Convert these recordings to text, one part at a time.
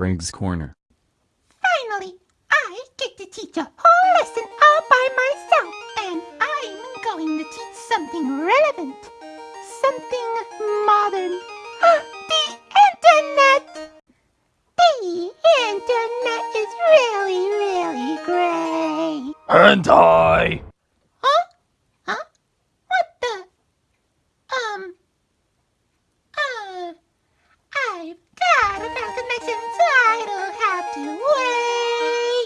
Craig's Corner. Finally, I get to teach a whole lesson all by myself. And I'm going to teach something relevant. Something modern. the internet! The internet is really, really great. Hentai! Huh?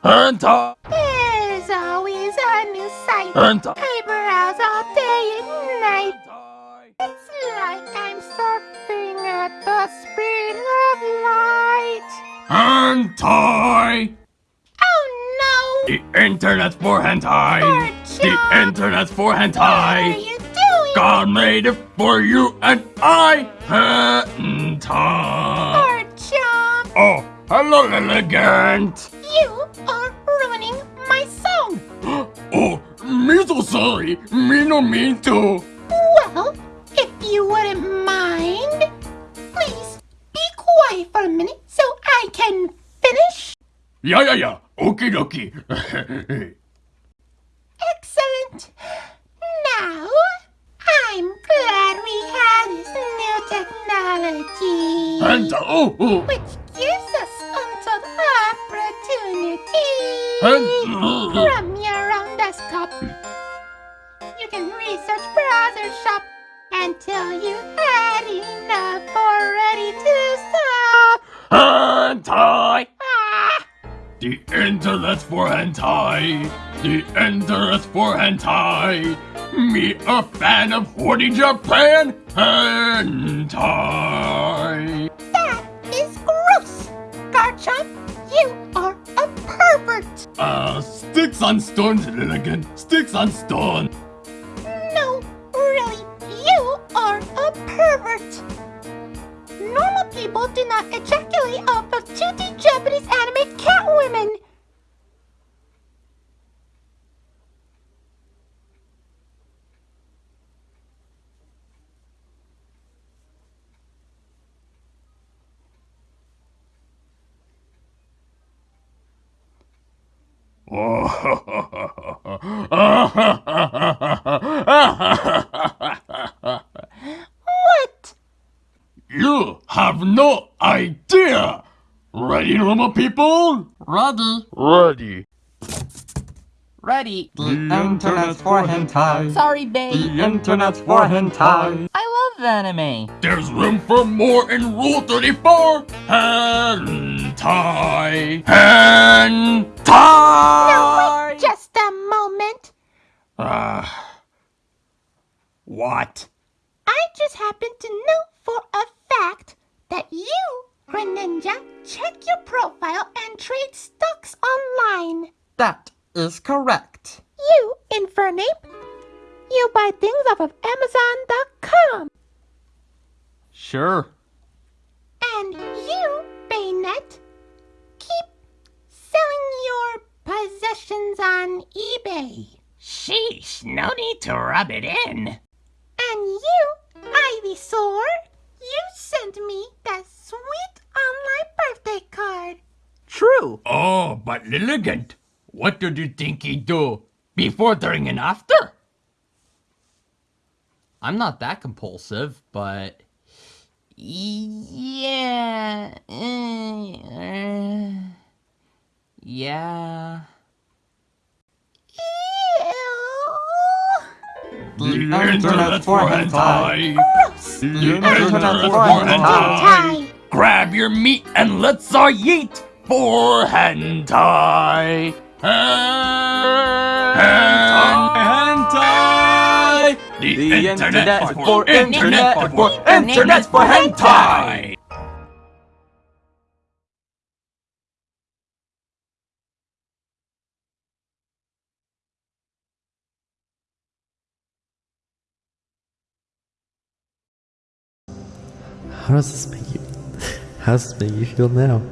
Hentai! There's always a new. Hentai! I browse all day and night. It's like I'm surfing at the speed of light. Hentai! Oh no! The internet's for hentai! Archie! The internet's for no! What are you doing? God made it for you and I! Hentai! Archie! Oh, hello, elegant! You are ruining my song. Oh, me so sorry. Me no mean to. Well, if you wouldn't mind, please be quiet for a minute so I can finish. Yeah, yeah, yeah. Okie dokie. Excellent. Now, I'm glad we have this new technology, Hentai. Uh, oh, oh. which from your own desktop. You can research browser shop until you had enough already to stop. Hentai. Ah, The internet's for hentai. The internet's for hentai. Me a fan of Horny Japan. Hentai. On stones, elegant. Sticks on stone. What? you have no idea! Ready, normal people? Ready. Ready. Ready. The internet's for hentai. Sorry, babe. The internet's for hentai. I love anime. There's room for more in Rule 34! Hentai! Hentai! Now wait just a moment. Ah. what? I just happen to know for a fact that you, Greninja, check your profile and trade stocks online. That is correct. You, Infernape, you buy things off of Amazon.com. Sure. Possessions on eBay. Sheesh, no need to rub it in. And you, Ivysaur, you sent me that sweet online birthday card. True. Oh, but elegant. What did you think he do? Before, during, and after? I'm not that compulsive, but yeah, uh, yeah. The internet's for hentai. Gross. The The internet's internet's for for hentai. Hentai. Grab your meat and let's all yeet for hentai. Hentai. Hentai. The, The internet, internet for, for internet internet for for internet for hentai. How does this make you? How does this make you feel now?